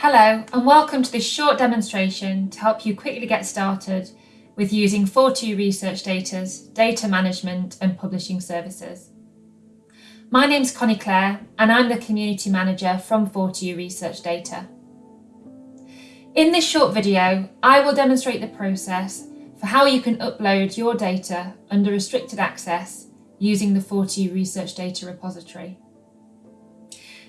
Hello and welcome to this short demonstration to help you quickly get started with using 4TU Research Data's data management and publishing services. My name's Connie Clare and I'm the Community Manager from 4TU Research Data. In this short video, I will demonstrate the process for how you can upload your data under restricted access using the 4TU Research Data repository.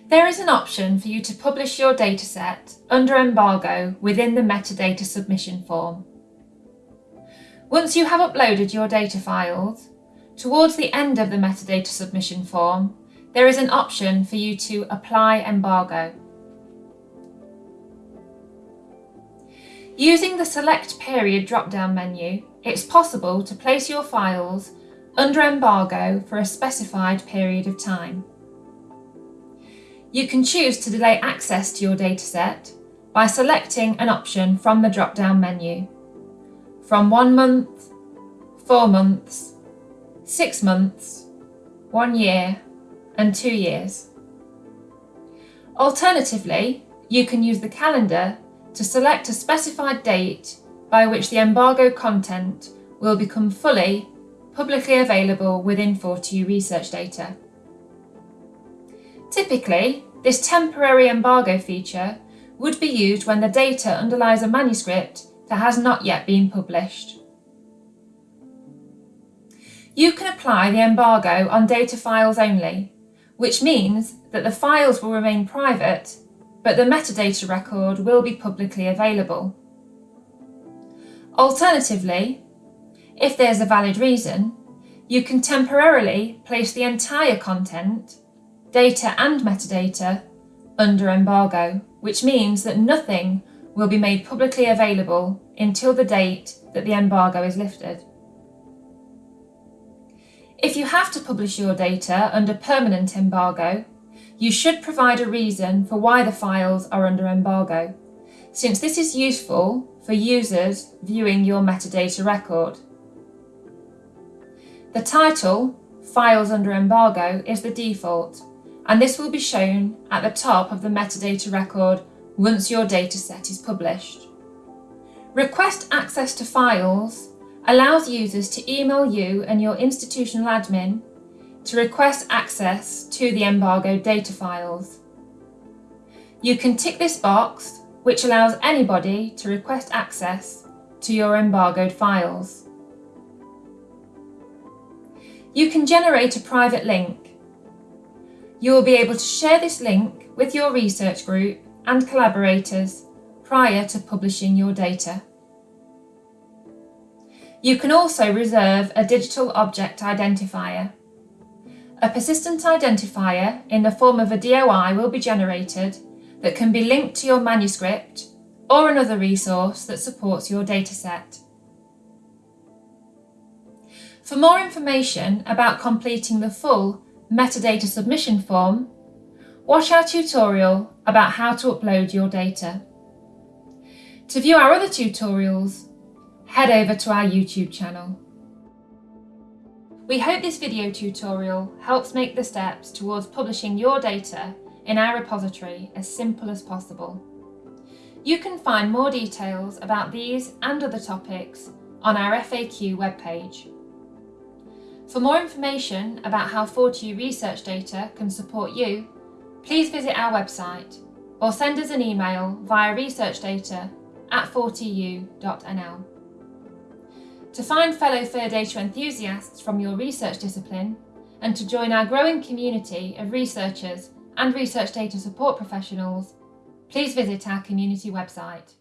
There is an option for you to publish your dataset under embargo within the metadata submission form. Once you have uploaded your data files, towards the end of the metadata submission form, there is an option for you to apply embargo. Using the Select Period drop-down menu, it's possible to place your files under embargo for a specified period of time. You can choose to delay access to your dataset by selecting an option from the drop-down menu. From one month, four months, six months, one year and two years. Alternatively, you can use the calendar to select a specified date by which the embargo content will become fully publicly available within 4TU research data. Typically, this temporary embargo feature would be used when the data underlies a manuscript that has not yet been published. You can apply the embargo on data files only, which means that the files will remain private, but the metadata record will be publicly available. Alternatively, if there's a valid reason, you can temporarily place the entire content data and metadata under embargo, which means that nothing will be made publicly available until the date that the embargo is lifted. If you have to publish your data under permanent embargo, you should provide a reason for why the files are under embargo, since this is useful for users viewing your metadata record. The title, Files Under Embargo, is the default, and this will be shown at the top of the metadata record once your dataset is published. Request access to files allows users to email you and your institutional admin to request access to the embargoed data files. You can tick this box, which allows anybody to request access to your embargoed files. You can generate a private link you will be able to share this link with your research group and collaborators prior to publishing your data. You can also reserve a digital object identifier. A persistent identifier in the form of a DOI will be generated that can be linked to your manuscript or another resource that supports your dataset. For more information about completing the full metadata submission form, watch our tutorial about how to upload your data. To view our other tutorials, head over to our YouTube channel. We hope this video tutorial helps make the steps towards publishing your data in our repository as simple as possible. You can find more details about these and other topics on our FAQ webpage. For more information about how 4TU research data can support you, please visit our website or send us an email via researchdata at 4tu.nl. To find fellow FAIR data enthusiasts from your research discipline and to join our growing community of researchers and research data support professionals, please visit our community website.